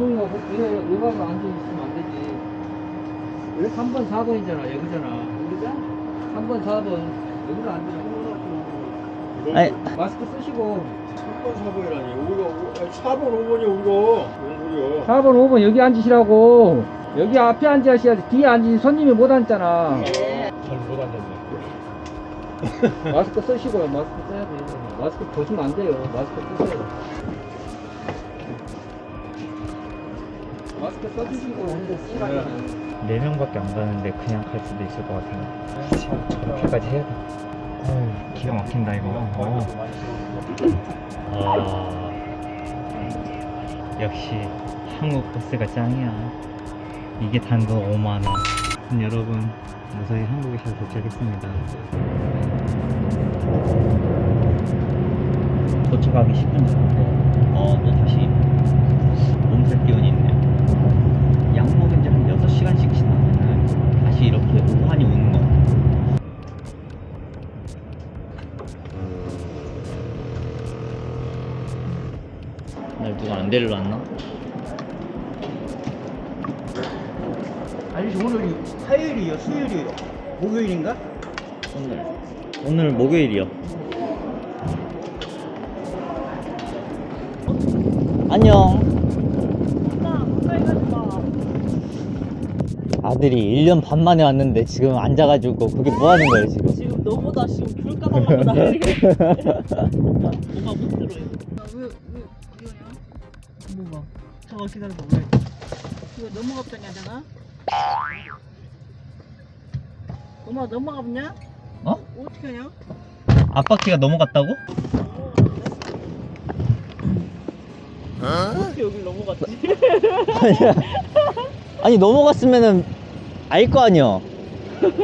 어머니가 왜 의학을 앉아 있으면 안 되지. 왜 3번, 4번이잖아, 여기잖아. 여기자? 3번, 4번. 여기가 안 되잖아. 아니 마스크 쓰시고. 3번 4번이라니 우리가 4번 5번이 우리가 뭔 소리야 4번, 5번 여기 앉으시라고. 여기 앞에 앉으셔야지. 뒤에 앉으시 손님이 못 앉잖아. 잘못 앉았네 마스크 쓰시고요. 마스크 써야 돼. 마스크 벗으면 안 돼요. 마스크 쓰세요. 마스크 써주시고 근데 쓰라니까. 4명밖에 안 가는데 그냥 갈 수도 있을 것 같아요. 저렇게까지 해야 돼. 어휴 기가 막힌다 이거. 어. 아. 역시 한국 버스가 짱이야. 이게 단돈 5만 원. 여러분 무사히 한국에 잘 도착했습니다. 도착하기 10분 전인데 어또 다시 몸살 기운이 있네요 약 먹은 지 한 6시간씩 다시 이렇게 우환이 오는 것 같아요. 날 누가 안 데리러 왔나? 아니 오늘이 화요일이요 수요일이요. 목요일인가? 오늘. 오늘 목요일이요. 안녕 아들이 1년 반 만에 왔는데 지금 앉아가지고 그게 뭐 하는 거예요 지금 지금 너보다 지금 귤 까달라고 난리가 뭐가 못 들어요 왜, 왜, 이거냐? 뭐가 잠깐 기다려봐 왜 이거 넘어갔더냐, 내가? 엄마 넘어갔냐? 어? 어떻게 하냐? 앞바퀴가 넘어갔다고? 어떻게 여길 넘어갔지? 아니 넘어갔으면은 알 거 아니야.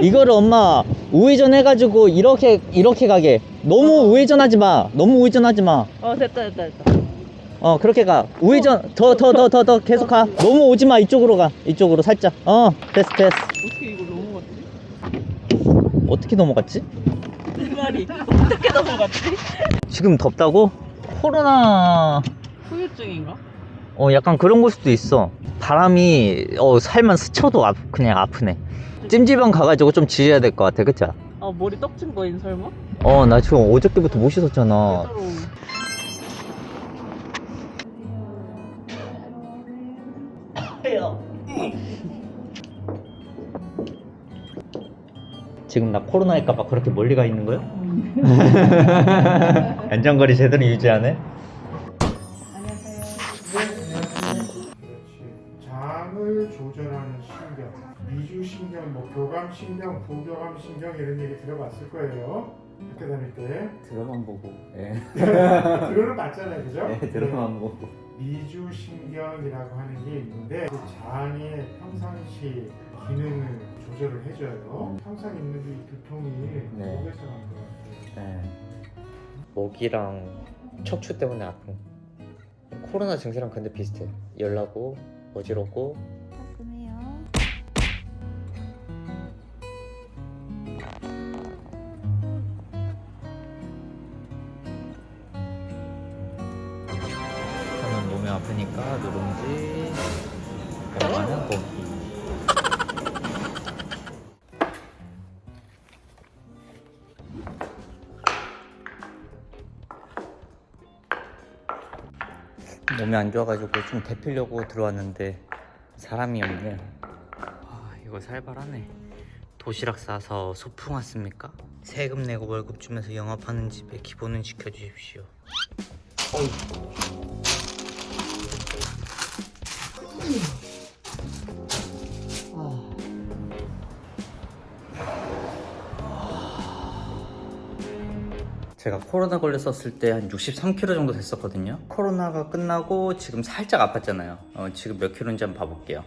이거를 엄마 우회전 해가지고 이렇게 이렇게 가게. 너무 우회전 하지 마. 너무 우회전 하지 마. 어 됐다 됐다 됐다. 어 그렇게 가. 우회전 더 더 더 더 더 계속 가. 너무 오지 마. 이쪽으로 가. 이쪽으로 살짝. 어 됐어 됐어. 어떻게 이걸 넘어갔지? 어떻게 넘어갔지? 내 말이 어떻게 넘어갔지? 지금 덥다고? 코로나 후유증인가? 어 약간 그런 걸 수도 있어 바람이 어 살만 스쳐도 아, 그냥 아프네 찜질방 가가지고 좀 지져야 될 것 같아 그쵸? 아 머리 떡진 거인 설마? 어 나 지금 어저께부터 못 씻었잖아 지금 나 코로나일까봐 그렇게 멀리 가 있는 거야? 안전거리 제대로 유지하네? 조절하는 신경, 미주신경, 뭐 교감신경, 부교감신경 이런 얘기 들어봤을 거예요. 학교 다닐 때. 들어만 보고 예 들어는 봤잖아요, 그죠? 네, 들어만 보고 미주신경이라고 하는 게 있는데 그 장의 평상시 기능을 조절을 해줘요. 항상 있는 이 두통이 네. 목에서 난것 같아요. 네. 목이랑 척추 때문에 아픈 코로나 증세랑 근데 비슷해 열나고 어지럽고 아프니까 누룽지 엄마는 고기. 몸이 안 좋아가지고 좀 데피려고 들어왔는데 사람이 없네. 아 이거 살벌하네. 도시락 싸서 소풍 왔습니까? 세금 내고 월급 주면서 영업하는 집에 기본은 지켜주십시오 제가 코로나 걸렸었을 때 한 63kg 정도 됐었거든요. 코로나가 끝나고 지금 살짝 아팠잖아요. 어, 지금 몇 킬로인지 한번 봐볼게요.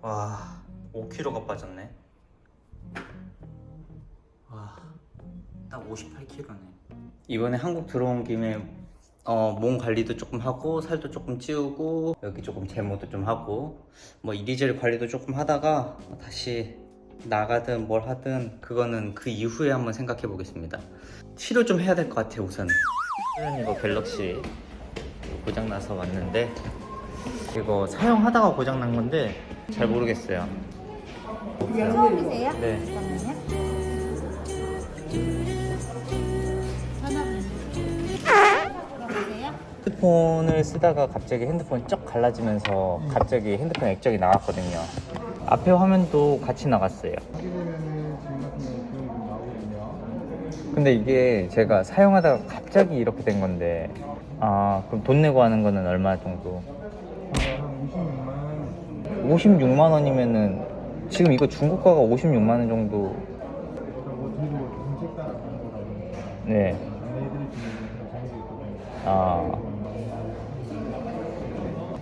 와 5kg가 빠졌네. 와딱 58kg네. 이번에 한국 들어온 김에 어, 몸 관리도 조금 하고 살도 조금 찌우고 여기 조금 제모도 좀 하고 뭐 이리저리 관리도 조금 하다가 다시 나가든 뭘 하든 그거는 그 이후에 한번 생각해 보겠습니다 치료 좀 해야 될 것 같아요 우선 이거 갤럭시 고장 나서 왔는데 이거 사용하다가 고장 난 건데 잘 모르겠어요. 처음이세요? 네. 핸드폰을 쓰다가 갑자기 핸드폰 쩍 갈라지면서 갑자기 핸드폰 액정이 나갔거든요. 앞에 화면도 같이 나갔어요. 근데 이게 제가 사용하다가 갑자기 이렇게 된 건데 아 그럼 돈 내고 하는 거는 얼마 정도? 56만 원이면은 지금 이거 중고가가 56만 원 정도 네. 아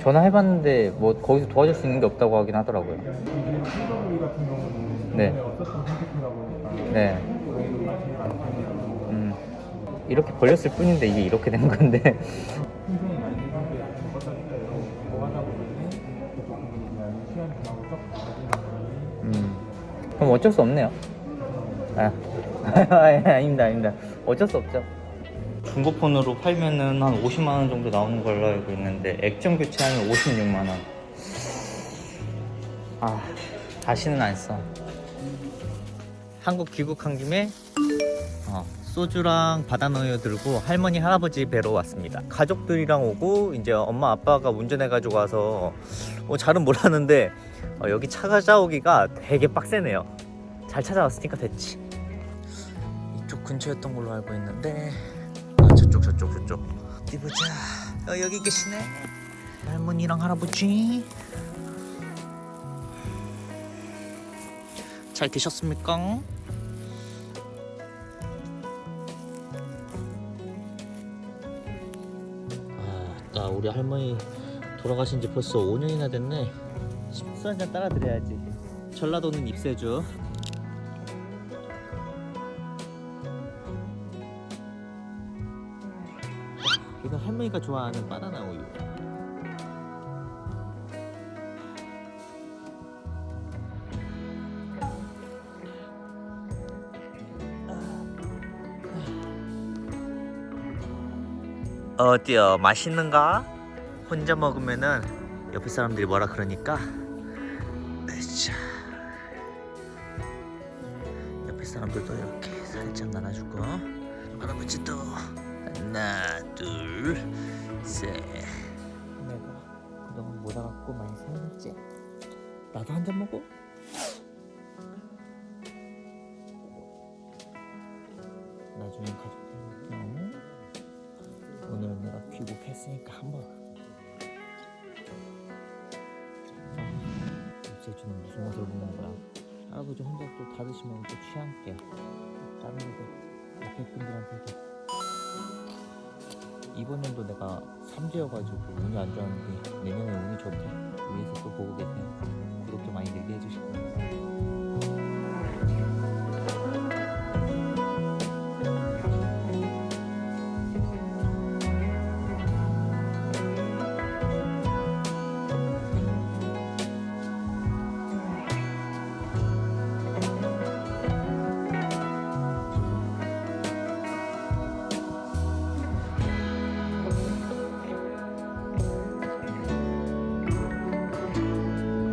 전화해봤는데 뭐 거기서 도와줄 수 있는 게 없다고 하긴 하더라고요. 네. 네. 음, 이렇게 벌렸을 뿐인데 이게 이렇게 된 건데. 음, 그럼 어쩔 수 없네요. 아, 아닙니다, 아닙니다. 어쩔 수 없죠. 중고폰으로 팔면은 한 50만 원 정도 나오는 걸로 알고 있는데 액정 교체하면 56만 원. 아, 다시는 안 써. 한국 귀국한 김에 어, 소주랑 바다너유 들고 할머니 할아버지 뵈러 왔습니다. 가족들이랑 오고 이제 엄마 아빠가 운전해 가지고 와서 어, 잘은 몰랐는데 어, 여기 차 찾아오기가 되게 빡세네요. 잘 찾아왔으니까 됐지. 이쪽 근처였던 걸로 알고 있는데 아, 저쪽 저쪽 저쪽. 어디 보자. 어, 여기 계시네. 할머니랑 할아버지. 잘 계셨습니까? 아, 나 우리 할머니 돌아가신 지 벌써 5년이나 됐네. 술 한잔 따라 드려야지. 전라도는 입세주 이거 할머니가 좋아하는 바나나 우유. 어때요? 맛있는가? 혼자 먹으면은 옆에 사람들이 뭐라 그러니까 으쌰. 옆에 사람들도 이렇게 살짝 나눠주고 할아버지도 하나 둘셋. 내가 그동안 못 와갖고 많이 서운했지? 나도 한 잔 먹어. 나중에 가족들 오늘은 내가 귀국했으니까 한번 입세주는 무슨 맛을 먹는 거야? 할아버지 혼자 또 다 드시면 또 취할게 다른 데도 옆에 분들한테도 이번 연도 내가 삼재여가지고 운이 안 좋았는데 내년에 운이 좋게 위에서 또 보고 계세요. 구독 좀 많이 늘게 해주시고